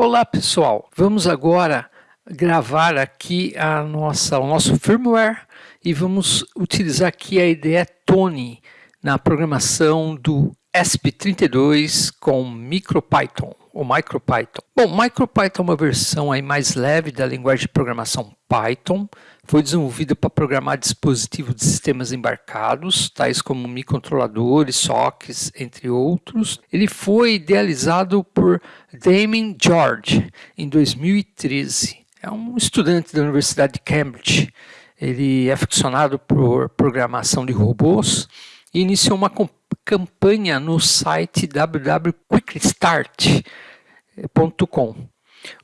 Olá pessoal, vamos agora gravar aqui a nossa, o nosso firmware e vamos utilizar aqui a ideia Tony na programação do ESP32 com MicroPython ou MicroPython. Bom, MicroPython é uma versão aí mais leve da linguagem de programação Python. Foi desenvolvida para programar dispositivos de sistemas embarcados, tais como microcontroladores, sockets, entre outros. Ele foi idealizado por Damien George em 2013. É um estudante da Universidade de Cambridge. Ele é aficionado por programação de robôs e iniciou uma campanha no site www.quickstart.com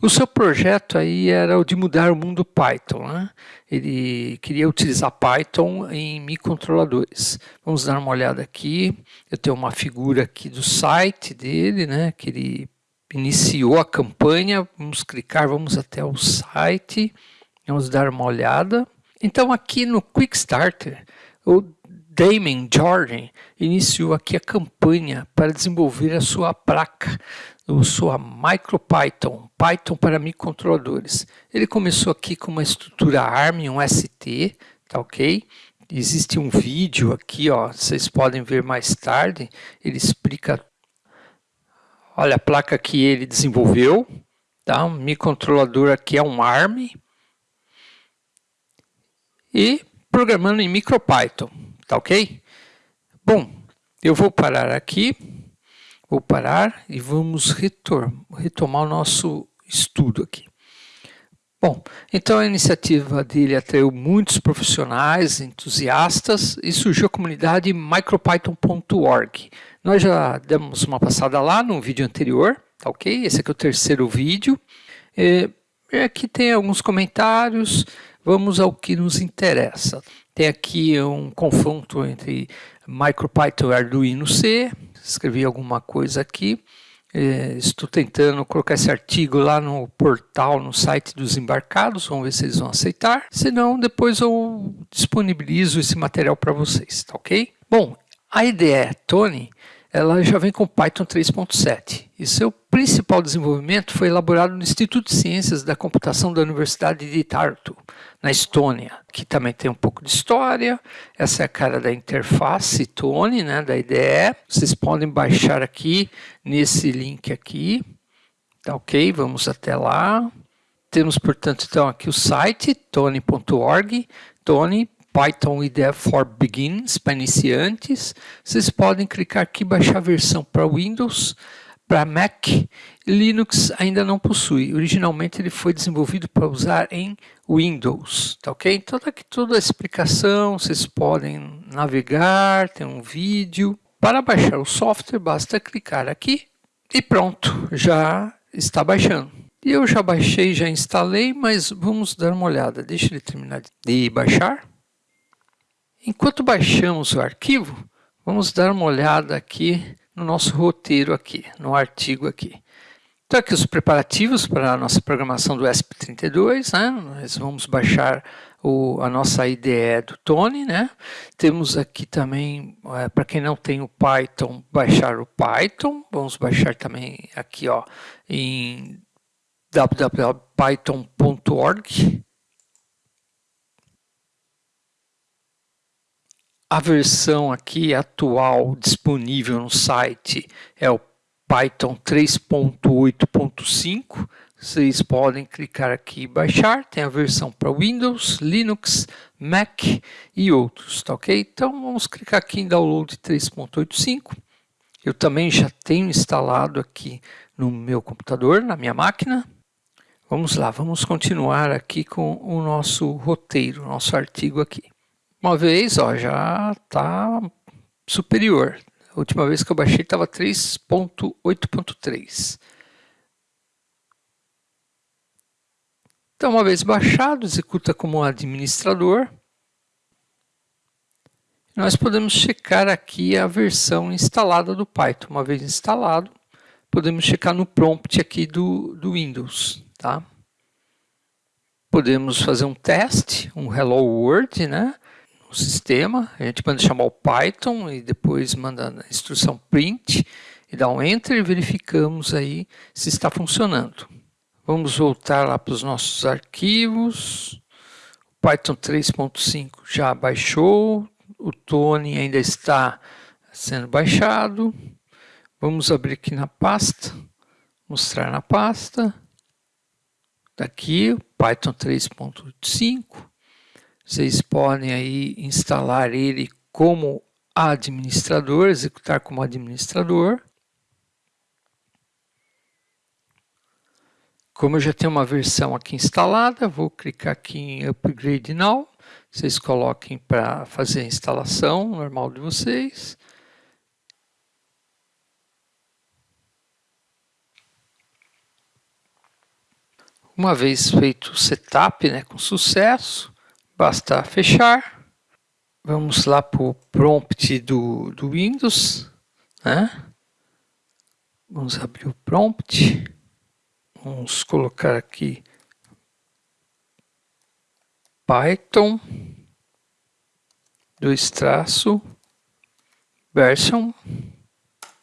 o seu projeto aí era o de mudar o mundo Python. Né? Ele queria utilizar Python em microcontroladores. Vamos dar uma olhada aqui. Eu tenho uma figura aqui do site dele, né? que ele iniciou a campanha. Vamos clicar, vamos até o site. Vamos dar uma olhada. Então aqui no Quick Starter, Damon Jordan iniciou aqui a campanha para desenvolver a sua placa eu sou a MicroPython, Python para microcontroladores. Ele começou aqui com uma estrutura ARM, um ST, tá ok? Existe um vídeo aqui, ó, vocês podem ver mais tarde, ele explica, olha a placa que ele desenvolveu, tá? Um microcontrolador aqui é um ARM, e programando em MicroPython, tá ok? Bom, eu vou parar aqui. Vou parar e vamos retomar o nosso estudo aqui. Bom, então a iniciativa dele atraiu muitos profissionais, entusiastas e surgiu a comunidade micropython.org. Nós já demos uma passada lá no vídeo anterior, tá ok? Esse aqui é o terceiro vídeo. É, aqui tem alguns comentários, vamos ao que nos interessa. Tem aqui um confronto entre MicroPython e Arduino C, escrevi alguma coisa aqui. É, estou tentando colocar esse artigo lá no portal, no site dos embarcados, vamos ver se eles vão aceitar. Se não, depois eu disponibilizo esse material para vocês, tá ok? Bom, a ideia, Tony, ela já vem com Python 3.7 e seu principal desenvolvimento foi elaborado no Instituto de Ciências da Computação da Universidade de Tartu, na Estônia, que também tem um pouco de história. Essa é a cara da interface Tony, né, da IDE. Vocês podem baixar aqui nesse link aqui. Tá ok? Vamos até lá. Temos, portanto, então aqui o site tony.org, Tony Python IDE for Beginners, para iniciantes. Vocês podem clicar aqui baixar a versão para Windows, para Mac. Linux ainda não possui. Originalmente ele foi desenvolvido para usar em Windows, tá ok? Então tá aqui toda a explicação, vocês podem navegar, tem um vídeo. Para baixar o software, basta clicar aqui e pronto, já está baixando. Eu já baixei, já instalei, mas vamos dar uma olhada. Deixa ele terminar de baixar. Enquanto baixamos o arquivo, vamos dar uma olhada aqui no nosso roteiro aqui, no artigo aqui. Então aqui os preparativos para a nossa programação do ESP32, né? Nós vamos baixar o, a nossa IDE do Tony, né? Temos aqui também, é, para quem não tem o Python, baixar o Python. Vamos baixar também aqui, ó, em www.python.org A versão aqui atual disponível no site é o Python 3.8.5. Vocês podem clicar aqui e baixar. Tem a versão para Windows, Linux, Mac e outros, tá ok? Então vamos clicar aqui em Download 3.85. Eu também já tenho instalado aqui no meu computador, na minha máquina. Vamos lá, vamos continuar aqui com o nosso roteiro, nosso artigo aqui. Uma vez, ó, já está superior. A última vez que eu baixei estava 3.8.3. Então, uma vez baixado, executa como administrador. Nós podemos checar aqui a versão instalada do Python. Uma vez instalado, podemos checar no prompt aqui do, do Windows. Tá? Podemos fazer um teste, um Hello World, né? O sistema, a gente manda chamar o Python e depois manda a instrução print e dá um enter e verificamos aí se está funcionando. Vamos voltar lá para os nossos arquivos. Python 3.5 já baixou, o Tony ainda está sendo baixado. Vamos abrir aqui na pasta, mostrar na pasta. Daqui, Python 3.5. Vocês podem aí instalar ele como administrador, executar como administrador. Como eu já tenho uma versão aqui instalada, vou clicar aqui em Upgrade Now. Vocês coloquem para fazer a instalação normal de vocês. Uma vez feito o setup né, com sucesso, basta fechar. Vamos lá para o prompt do, do Windows. Né? Vamos abrir o prompt. Vamos colocar aqui Python, dois traço, version,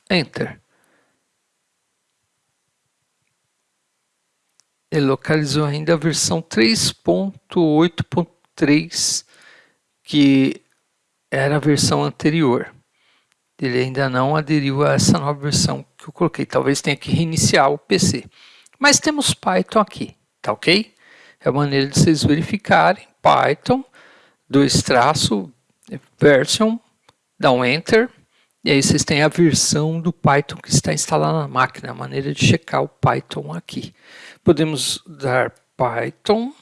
enter. Ele localizou ainda a versão 3.8.3, que era a versão anterior. Ele ainda não aderiu a essa nova versão que eu coloquei. Talvez tenha que reiniciar o PC. Mas temos Python aqui, tá ok? É a maneira de vocês verificarem. Python, dois traço, version, dá um enter, e aí vocês têm a versão do Python que está instalada na máquina, a maneira de checar o Python aqui. Podemos dar Python,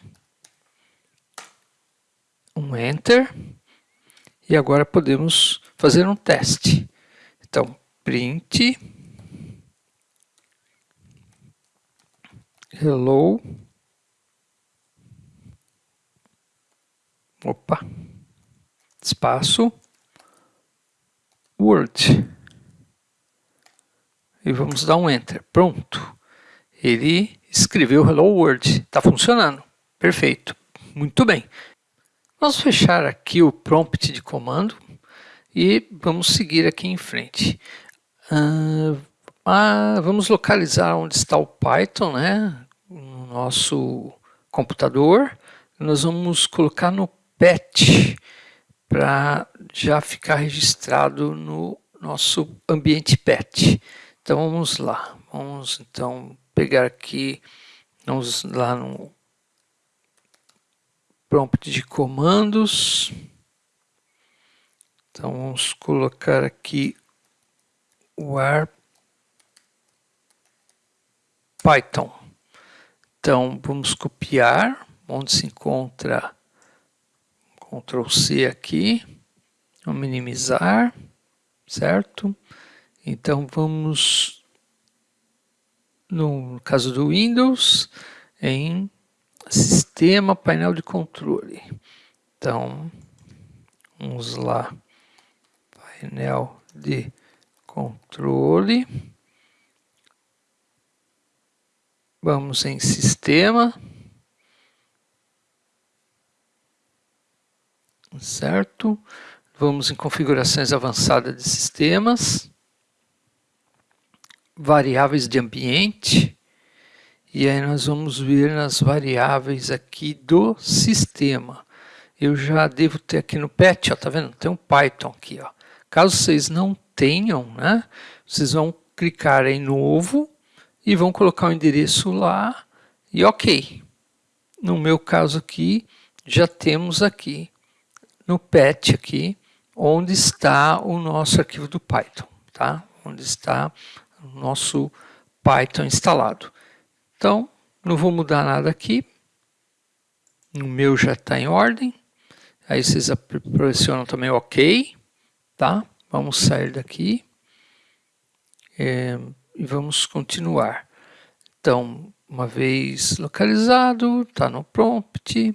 um enter, e agora podemos fazer um teste. Então, print hello opa espaço word e vamos dar um enter pronto. Ele escreveu hello world está funcionando perfeito muito bem vamos fechar aqui o prompt de comando e vamos seguir aqui em frente uh, ah, vamos localizar onde está o Python, né? no nosso computador, nós vamos colocar no PET para já ficar registrado no nosso ambiente PET. Então vamos lá, vamos então pegar aqui, vamos lá no prompt de comandos. Então vamos colocar aqui o ar Python. Então, vamos copiar, onde se encontra Ctrl C aqui, vamos minimizar, certo? Então, vamos, no caso do Windows, em Sistema, painel de controle. Então, vamos lá, painel de controle. Vamos em Sistema. Certo? Vamos em Configurações Avançadas de Sistemas. Variáveis de ambiente. E aí nós vamos ver nas variáveis aqui do sistema. Eu já devo ter aqui no PET, ó, tá vendo? Tem um Python aqui, ó. Caso vocês não tenham, né? Vocês vão clicar em Novo e vão colocar o endereço lá e ok. No meu caso aqui, já temos aqui no PET aqui, onde está o nosso arquivo do Python, tá? Onde está o nosso Python instalado. Então, não vou mudar nada aqui. No meu já está em ordem. Aí vocês pressionam também OK, tá? Vamos sair daqui. É, e vamos continuar. Então, uma vez localizado, está no prompt,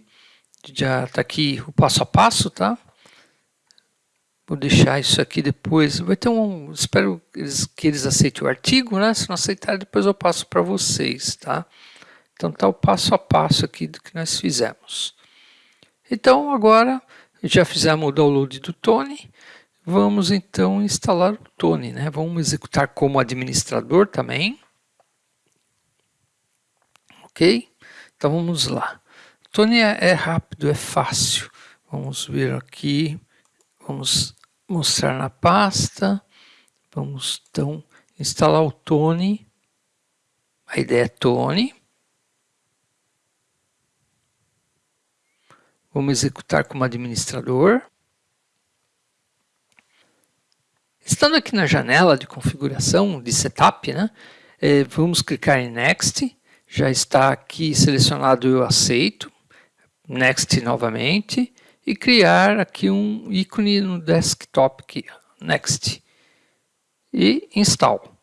já está aqui o passo a passo, tá? Vou deixar isso aqui depois. Vai ter um. Espero que eles, que eles aceitem o artigo, né? Se não aceitar, depois eu passo para vocês, tá? Então tá o passo a passo aqui do que nós fizemos. Então agora já fizemos o download do Tony. Vamos então instalar o Tony, né? Vamos executar como administrador também. ok? Então vamos lá. Tony é, é rápido, é fácil. Vamos vir aqui, vamos mostrar na pasta. Vamos então instalar o Tony. A ideia é Tony. Vamos executar como administrador. Estando aqui na janela de configuração de setup, né, é, vamos clicar em Next. Já está aqui selecionado eu aceito. Next novamente. E criar aqui um ícone no desktop aqui. Next. E install.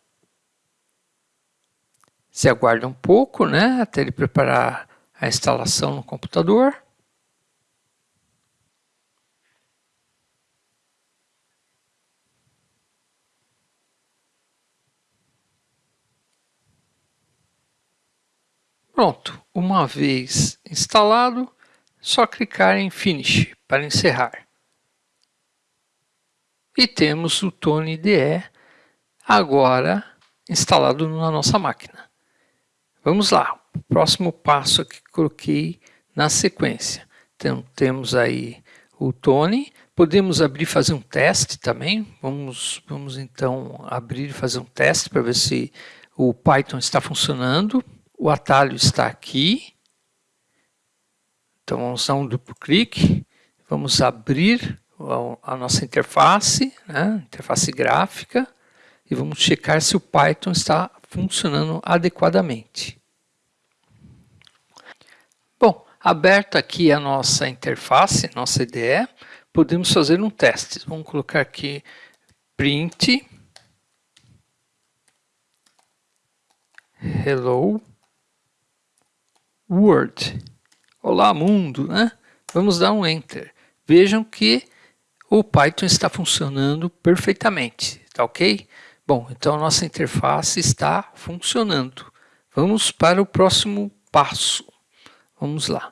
Se aguarda um pouco, né, até ele preparar a instalação no computador. Pronto, uma vez instalado, só clicar em Finish para encerrar. E temos o Tone IDE agora instalado na nossa máquina. Vamos lá, o próximo passo que coloquei na sequência. Então, temos aí o Tone, podemos abrir e fazer um teste também. Vamos, vamos então abrir e fazer um teste para ver se o Python está funcionando o atalho está aqui. Então vamos dar um duplo clique, vamos abrir a nossa interface, né, interface gráfica, e vamos checar se o Python está funcionando adequadamente. Bom, aberta aqui a nossa interface, nossa IDE, podemos fazer um teste. Vamos colocar aqui print hello Word. Olá, mundo, né? Vamos dar um Enter. Vejam que o Python está funcionando perfeitamente, tá ok? Bom, então nossa interface está funcionando. Vamos para o próximo passo. Vamos lá.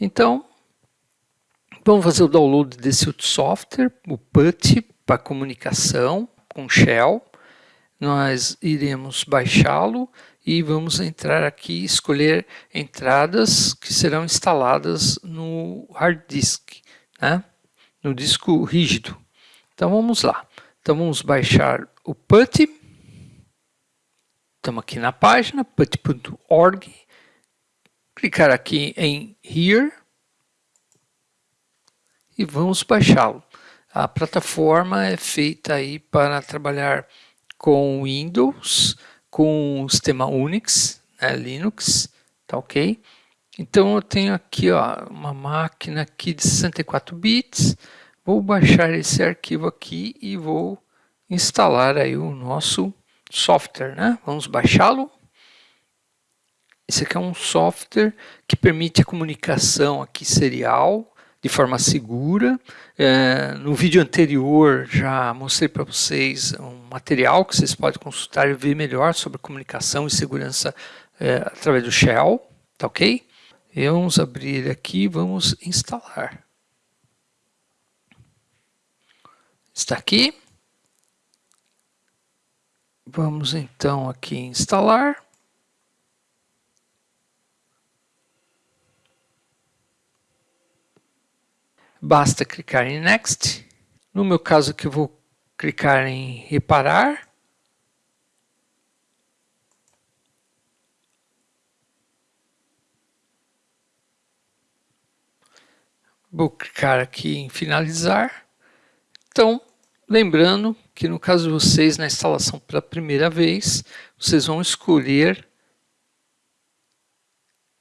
Então, vamos fazer o download desse software, o PUT, para comunicação com Shell. Nós iremos baixá-lo e vamos entrar aqui escolher entradas que serão instaladas no hard disk, né? no disco rígido. Então vamos lá. Então vamos baixar o PuTTY. Estamos aqui na página putty.org. Clicar aqui em Here e vamos baixá-lo. A plataforma é feita aí para trabalhar com Windows, com o sistema Unix, né, Linux, tá ok? Então eu tenho aqui ó, uma máquina aqui de 64 bits, vou baixar esse arquivo aqui e vou instalar aí o nosso software, né? Vamos baixá-lo. Esse aqui é um software que permite a comunicação aqui serial de forma segura. É, no vídeo anterior já mostrei para vocês um material que vocês podem consultar e ver melhor sobre comunicação e segurança é, através do Shell, tá ok? E vamos abrir aqui, vamos instalar. Está aqui. Vamos então aqui instalar. Basta clicar em Next. No meu caso aqui eu vou clicar em Reparar. Vou clicar aqui em Finalizar. Então, lembrando que no caso de vocês, na instalação pela primeira vez, vocês vão escolher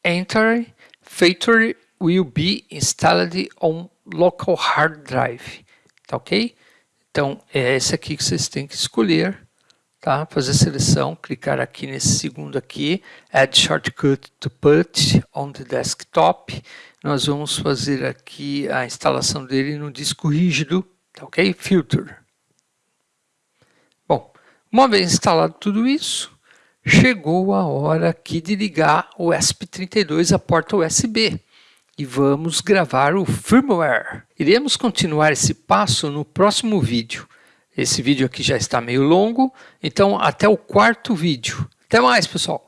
Enter Factory will be installed on local hard drive, tá ok? Então, é esse aqui que vocês têm que escolher, tá? Fazer seleção, clicar aqui nesse segundo aqui, Add Shortcut to Put on the Desktop. Nós vamos fazer aqui a instalação dele no disco rígido, tá ok? Filter. Bom, uma vez instalado tudo isso, chegou a hora aqui de ligar o ESP32 à porta USB e vamos gravar o firmware. Iremos continuar esse passo no próximo vídeo. Esse vídeo aqui já está meio longo, então até o quarto vídeo. Até mais, pessoal!